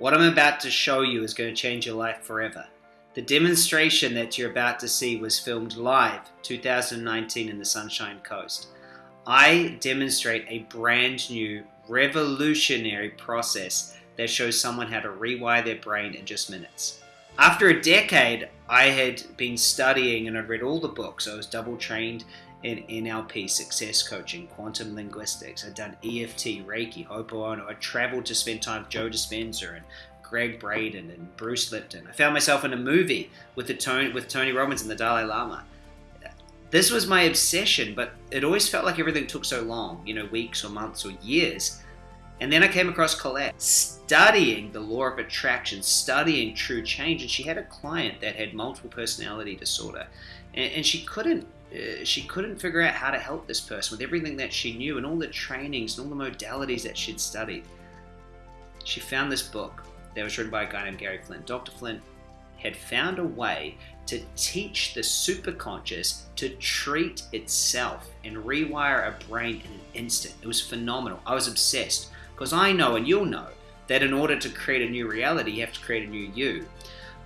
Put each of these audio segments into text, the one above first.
What I'm about to show you is going to change your life forever. The demonstration that you're about to see was filmed live 2019 in the Sunshine Coast. I demonstrate a brand new revolutionary process that shows someone how to rewire their brain in just minutes. After a decade, I had been studying and I'd read all the books. I was double trained in NLP, success coaching, quantum linguistics. I'd done EFT, Reiki, Ho'oponopono. I traveled to spend time with Joe Dispenza and Gregg Braden and Bruce Lipton. I found myself in a movie with the Tony, with Tony Robbins and the Dalai Lama. This was my obsession, but it always felt like everything took so long, you know, weeks or months or years. And then I came across Colette studying the law of attraction, studying true change, and she had a client that had multiple personality disorder, and, and she couldn't uh, she couldn't figure out how to help this person with everything that she knew and all the trainings and all the modalities that she'd studied. She found this book that was written by a guy named Gary Flint. Dr. Flint had found a way to teach the superconscious to treat itself and rewire a brain in an instant. It was phenomenal. I was obsessed because I know and you'll know that in order to create a new reality, you have to create a new you.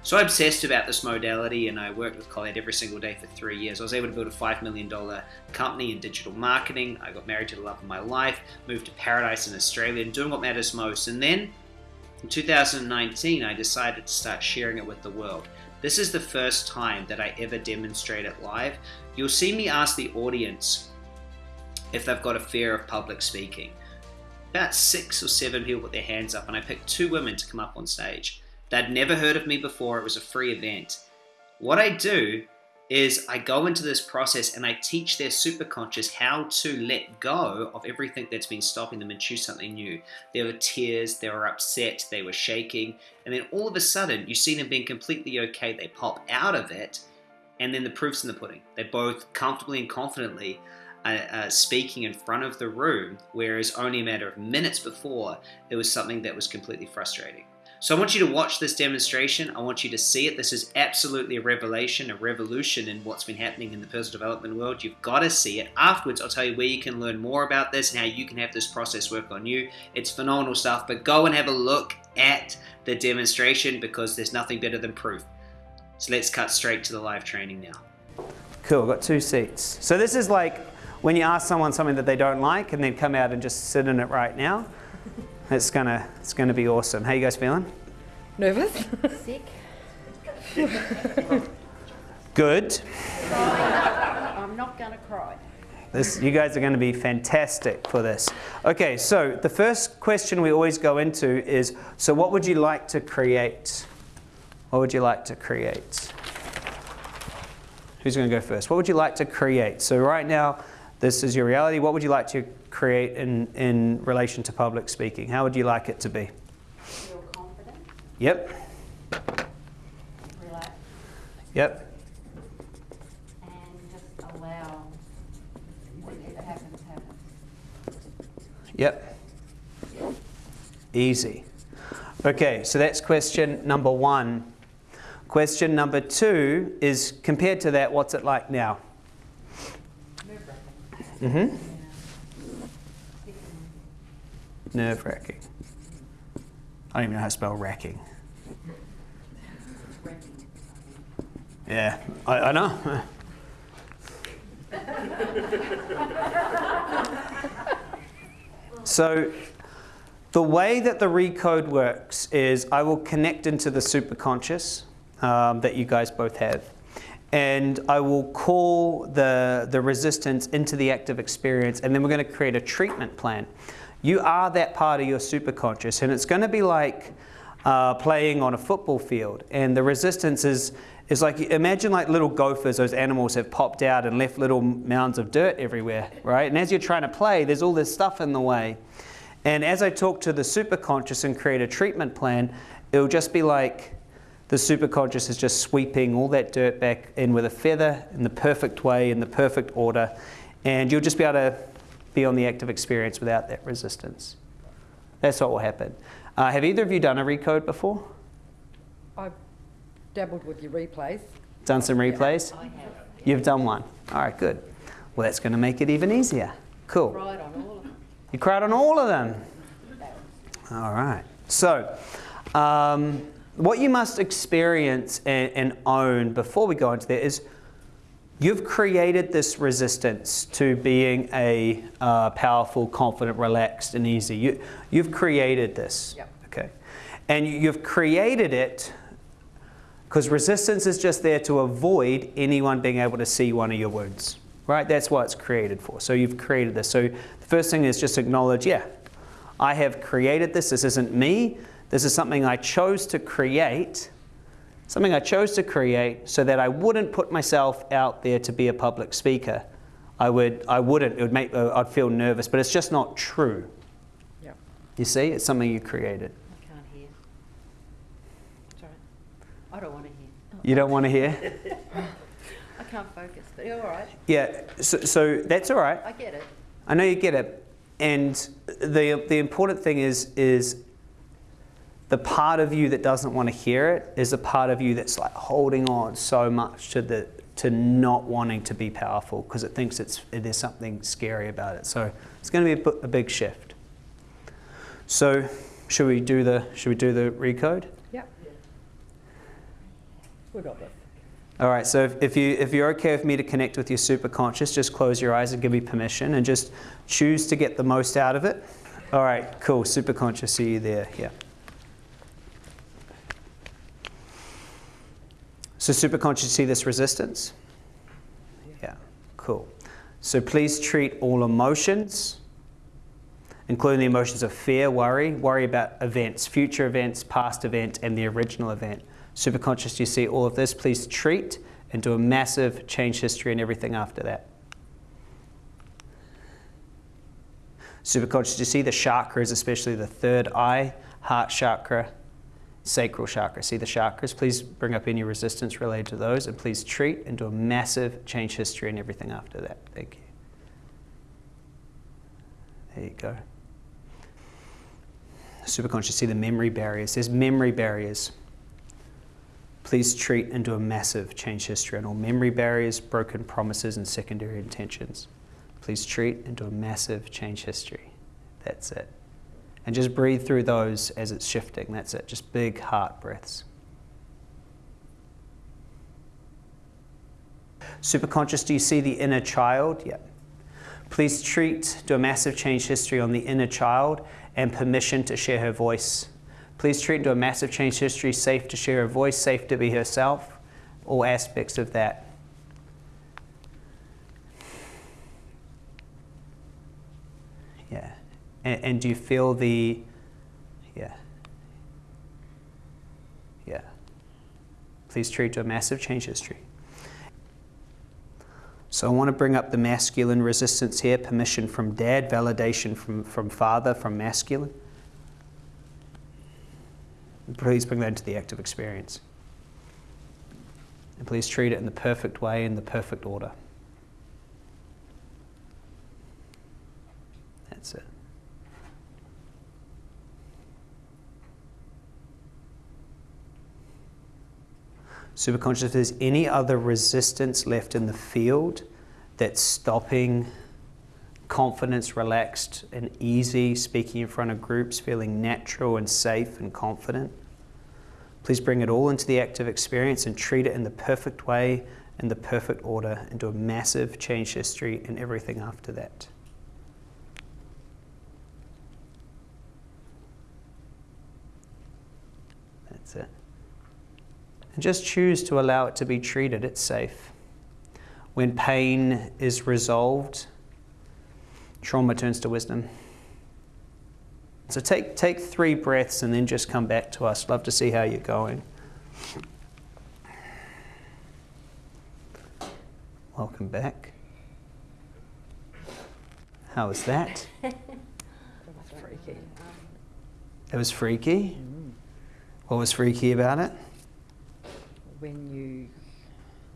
So obsessed about this modality and I worked with Colette every single day for three years. I was able to build a $5 million company in digital marketing. I got married to the love of my life, moved to paradise in Australia and doing what matters most. And then in 2019, I decided to start sharing it with the world. This is the first time that I ever demonstrate it live. You'll see me ask the audience if they've got a fear of public speaking. About six or seven people put their hands up and I picked two women to come up on stage. They'd never heard of me before. It was a free event. What I do is I go into this process and I teach their superconscious how to let go of everything that's been stopping them and choose something new. There were tears, they were upset, they were shaking, and then all of a sudden you see them being completely okay. They pop out of it, and then the proof's in the pudding. They're both comfortably and confidently uh, uh, speaking in front of the room, whereas only a matter of minutes before it was something that was completely frustrating. So I want you to watch this demonstration. I want you to see it. This is absolutely a revelation, a revolution in what's been happening in the personal development world. You've got to see it. Afterwards, I'll tell you where you can learn more about this and how you can have this process work on you. It's phenomenal stuff, but go and have a look at the demonstration because there's nothing better than proof. So let's cut straight to the live training now. Cool, got two seats. So this is like when you ask someone something that they don't like and then come out and just sit in it right now. It's gonna, it's gonna be awesome. How you guys feeling? Nervous? Sick. Good. I'm not going to cry. This, you guys are going to be fantastic for this. Okay, so the first question we always go into is, so what would you like to create? What would you like to create? Who's going to go first? What would you like to create? So right now, this is your reality. What would you like to create in, in relation to public speaking? How would you like it to be? Feel confident. Yep. Relax. Yep. And just allow whatever happens, happens. Yep. Easy. Okay, so that's question number one. Question number two is compared to that, what's it like now? Mm-hmm. Nerve wracking. I don't even know how to spell racking. Yeah, I, I know. so the way that the recode works is I will connect into the superconscious um, that you guys both have. And I will call the, the resistance into the active experience, and then we're going to create a treatment plan. You are that part of your superconscious, and it's going to be like uh, playing on a football field. And the resistance is, is like, imagine like little gophers, those animals have popped out and left little mounds of dirt everywhere, right? And as you're trying to play, there's all this stuff in the way. And as I talk to the superconscious and create a treatment plan, it'll just be like the superconscious is just sweeping all that dirt back in with a feather in the perfect way, in the perfect order. And you'll just be able to be on the active experience without that resistance. That's what will happen. Uh, have either of you done a recode before? I've dabbled with your replays. Done some replays? I have You've done one. All right, good. Well, that's going to make it even easier. Cool. cried on all of them. You cried on all of them. All right. So, Um, what you must experience and, and own before we go into that is you've created this resistance to being a uh, powerful, confident, relaxed, and easy. You, you've created this. Yep. Okay. And you- you've created it because resistance is just there to avoid anyone being able to see one of your wounds. Right? That's what it's created for. So you've created this. So the first thing is just acknowledge, yeah, I have created this. This isn't me. This is something I chose to create. Something I chose to create so that I wouldn't put myself out there to be a public speaker. I would, I wouldn't. It would make, uh, I'd feel nervous, but it's just not true. Yeah. You see, it's something you created. I can't hear. Sorry. I don't want to hear. You don't want to hear? I can't focus, but you're all right. Yeah. So, so that's all right. I get it. I know you get it. And the, the important thing is, is the part of you that doesn't want to hear it is a part of you that's like holding on so much to the to not wanting to be powerful because it thinks it's there's something scary about it. So it's going to be a, a big shift. So should we do the should we do the recode? Yep. We got this. All right, so if, if, you, if you're okay with me to connect with your superconscious, just close your eyes and give me permission and just choose to get the most out of it. All right, cool. Superconscious, see you there. Yeah. So, superconscious, see this resistance? Yeah, cool. So, please treat all emotions, including the emotions of fear, worry, worry about events, future events, past event, and the original event. Superconscious, you see all of this, please treat and do a massive change history and everything after that. Superconscious, you see the chakras, especially the third eye, heart chakra, sacral chakra. See the chakras? Please bring up any resistance related to those and please treat and do a massive change history and everything after that. Thank you. There you go. Superconscious, see the memory barriers. There's memory barriers. Please treat and do a massive change history on all memory barriers, broken promises, and secondary intentions. Please treat and do a massive change history. That's it. And just breathe through those as it's shifting. That's it. Just big heart breaths. Superconscious, do you see the inner child? Yep. Please treat, do a massive change history on the inner child and permission to share her voice. Please treat do a massive change history, safe to share her voice, safe to be herself, all aspects of that. Yeah. And, and do you feel the, yeah. Yeah. Please treat to a massive change history. So I want to bring up the masculine resistance here, permission from dad, validation from, from father, from masculine. Please bring that into the active experience. And please treat it in the perfect way, in the perfect order. That's it. Superconscious, if there's any other resistance left in the field that's stopping confidence, relaxed, and easy, speaking in front of groups, feeling natural and safe and confident, please bring it all into the active experience and treat it in the perfect way, in the perfect order, and do a massive change history and everything after that. That's it. And just choose to allow it to be treated. It's safe. When pain is resolved, trauma turns to wisdom. So take, take three breaths and then just come back to us. Love to see how you're going. Welcome back. How was that? That was freaky. It was freaky. Mm. What was freaky about it? When you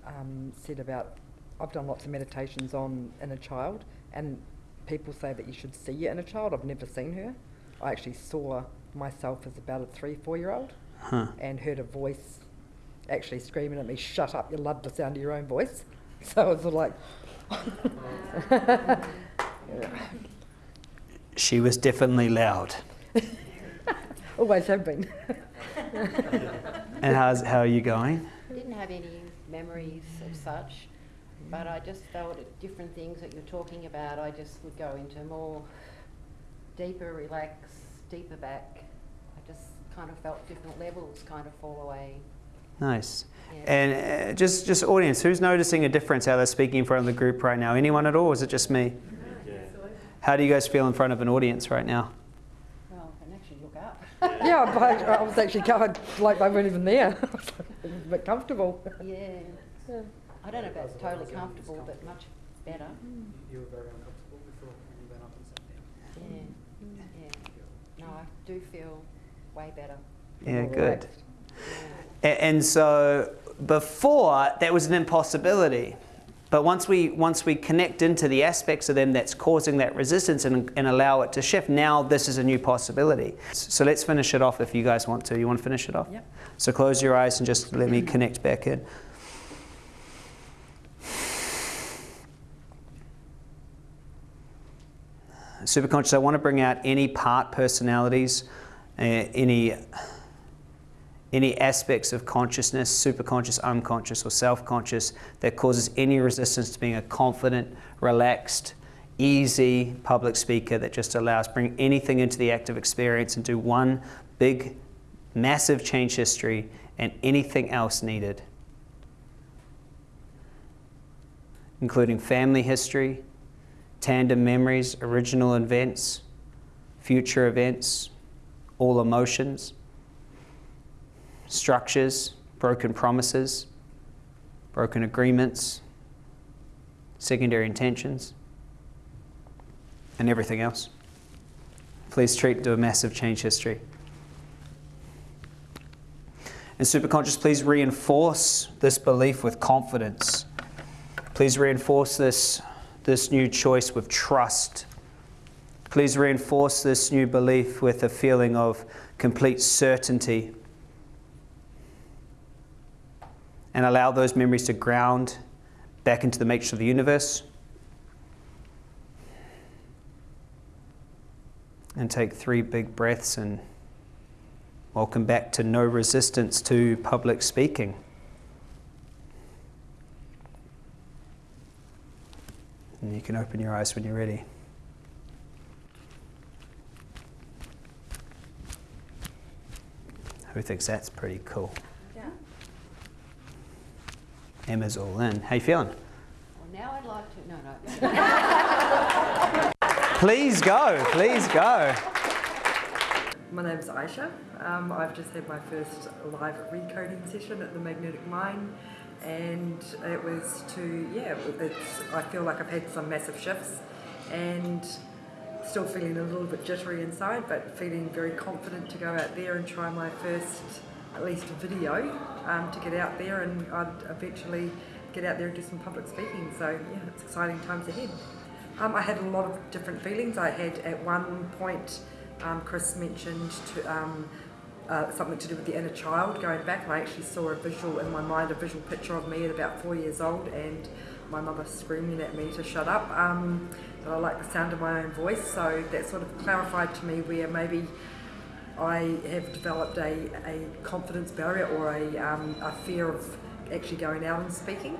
um, said about, I've done lots of meditations on inner child, and people say that you should see your inner child. I've never seen her. I actually saw myself as about a three, four year old Huh. and heard a voice actually screaming at me, Shut up, you love the sound of your own voice. So I was like, She was definitely loud. always have been. And how's, how are you going? Didn't have any memories of such, but I just felt at different things that you're talking about, I just would go into more deeper relax, deeper back. I just kind of felt different levels kind of fall away. Nice. Yeah. And uh, just, just audience, who's noticing a difference how they're speaking in front of the group right now? Anyone at all? Or is it just me? How do you guys feel in front of an audience right now? Well, I can actually look up. Yeah, but I was actually going like they weren't even there. it was a bit comfortable. Yeah. I don't know if that's totally comfortable, but much better. Mm. You were very uncomfortable before when you went up and sat there. Yeah. Yeah. No, I do feel way better. Yeah, More good. relaxed. Yeah. A- And so before that was an impossibility. But once we once we connect into the aspects of them that's causing that resistance and, and allow it to shift, now this is a new possibility. So let's finish it off if you guys want to. You want to finish it off? Yep. So close your eyes and just let me connect back in. Superconscious, I want to bring out any part personalities, uh, any any aspects of consciousness, superconscious, unconscious, or self conscious, that causes any resistance to being a confident, relaxed, easy public speaker that just allows bring anything into the active experience and do one big, massive change history and anything else needed, including family history, tandem memories, original events, future events, all emotions structures, broken promises, broken agreements, secondary intentions, and everything else. Please treat to a massive change history. And superconscious, please reinforce this belief with confidence. Please reinforce this, this new choice with trust. Please reinforce this new belief with a feeling of complete certainty and allow those memories to ground back into the matrix of the universe. And take three big breaths and welcome back to no resistance to public speaking. And you can open your eyes when you're ready. Who thinks that's pretty cool? Emma's all in. How you feeling? Well, now I'd like to. No, no. Please go. Please go. My name's Aisha. Um, I've just had my first live recoding session at the Magnetic Mind, and it was to yeah. It's I feel like I've had some massive shifts, and still feeling a little bit jittery inside, but feeling very confident to go out there and try my first at least video um, to get out there, and I'd eventually get out there and do some public speaking. So yeah, it's exciting times ahead. Um, I had a lot of different feelings. I had at one point, um, Chris mentioned to, um, uh, something to do with the inner child going back, I actually saw a visual in my mind, a visual picture of me at about four years old, and my mother screaming at me to shut up. Um, that I like the sound of my own voice, so that sort of clarified to me where maybe I have developed a, a confidence barrier or a, um, a fear of actually going out and speaking.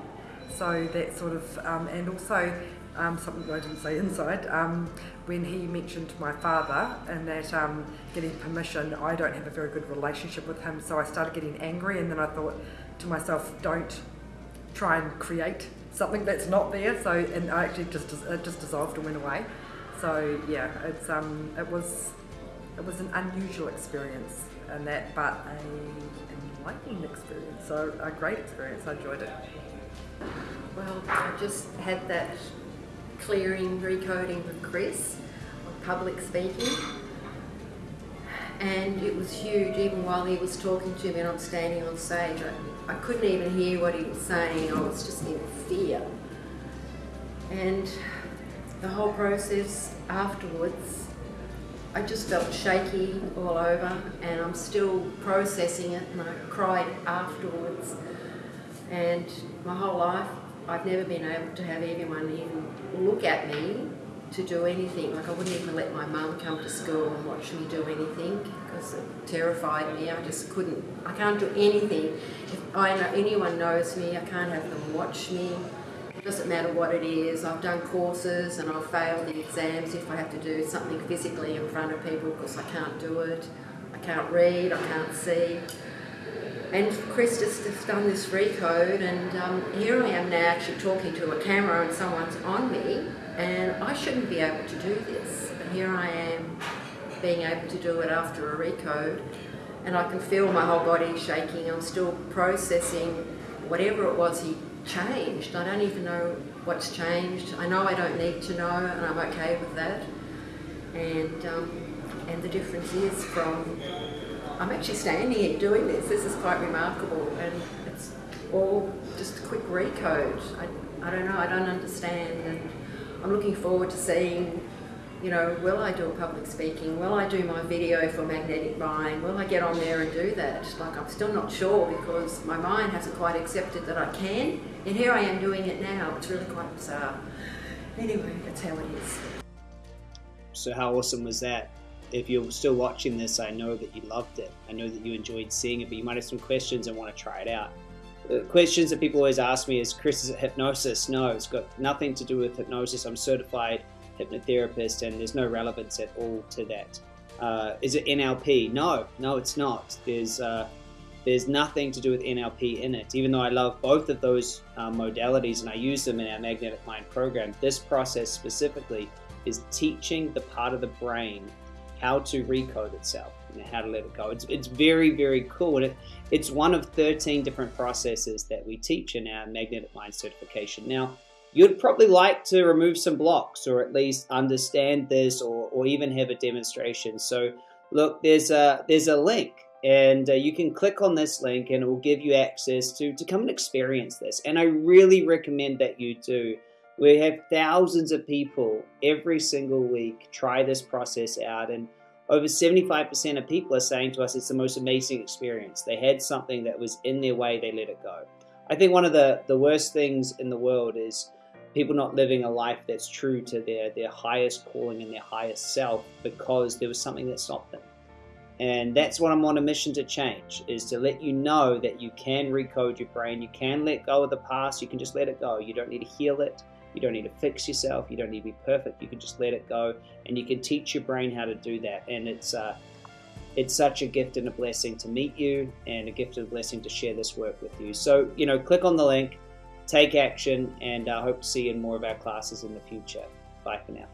So that sort of, um, and also um, something I didn't say inside, um, when he mentioned my father and that um, getting permission, I don't have a very good relationship with him, so I started getting angry, and then I thought to myself, don't try and create something that's not there. So, and I actually just it just dissolved and went away. So yeah, it's um, it was it was an unusual experience and that, but a enlightening experience. So a great experience. I enjoyed it. Well, I just had that clearing, recoding with Chris on public speaking. And it was huge, even while he was talking to me and I'm standing on stage. I, I couldn't even hear what he was saying, I was just in fear. And the whole process afterwards, I just felt shaky all over and I'm still processing it and I cried afterwards. And my whole life, I've never been able to have anyone even look at me to do anything. Like I wouldn't even let my mum come to school and watch me do anything because it terrified me. I just couldn't. I can't do anything. If I know anyone knows me, I can't have them watch me. It doesn't matter what it is. I've done courses and I've failed the exams if I have to do something physically in front of people because I can't do it. I can't read. I can't see. And Chris just has done this recode, and um, here I am now actually talking to a camera and someone's on me, and I shouldn't be able to do this. But here I am being able to do it after a recode, and I can feel my whole body shaking. I'm still processing whatever it was he changed. I don't even know what's changed. I know I don't need to know, and I'm okay with that. And um, and the difference is from I'm actually standing here doing this. This is quite remarkable, and it's all just a quick recode. I, I don't know. I don't understand, and I'm looking forward to seeing. You know, will I do a public speaking? Will I do my video for magnetic mind? Will I get on there and do that? Like, I'm still not sure because my mind hasn't quite accepted that I can, and here I am doing it now. It's really quite bizarre. Anyway, that's how it is. So, how awesome was that? if you're still watching this, I know that you loved it. I know that you enjoyed seeing it, but you might have some questions and want to try it out. The questions that people always ask me is, Chris, is it hypnosis? No, it's got nothing to do with hypnosis. I'm certified hypnotherapist, and there's no relevance at all to that. Uh, is it NLP? No, no, it's not. There's uh, there's nothing to do with NLP in it. Even though I love both of those uh, modalities and I use them in our Magnetic Mind program, this process specifically is teaching the part of the brain how to recode itself and how to let it go. It's, it's very, very cool. And it, it's one of 13 different processes that we teach in our Magnetic Mind certification. Now, you'd probably like to remove some blocks or at least understand this or, or even have a demonstration. So look, there's a, there's a link and uh, you can click on this link and it will give you access to, to come and experience this. And I really recommend that you do. We have thousands of people every single week try this process out, and over 75% of people are saying to us it's the most amazing experience. They had something that was in their way, they let it go. I think one of the, the worst things in the world is people not living a life that's true to their, their highest calling and their highest self because there was something that stopped them. And that's what I'm on a mission to change is to let you know that you can recode your brain, you can let go of the past, you can just let it go. You don't need to heal it. You don't need to fix yourself. You don't need to be perfect. You can just let it go, and you can teach your brain how to do that. And it's uh, it's such a gift and a blessing to meet you, and a gift and a blessing to share this work with you. So you know, click on the link, take action, and I hope to see you in more of our classes in the future. Bye for now.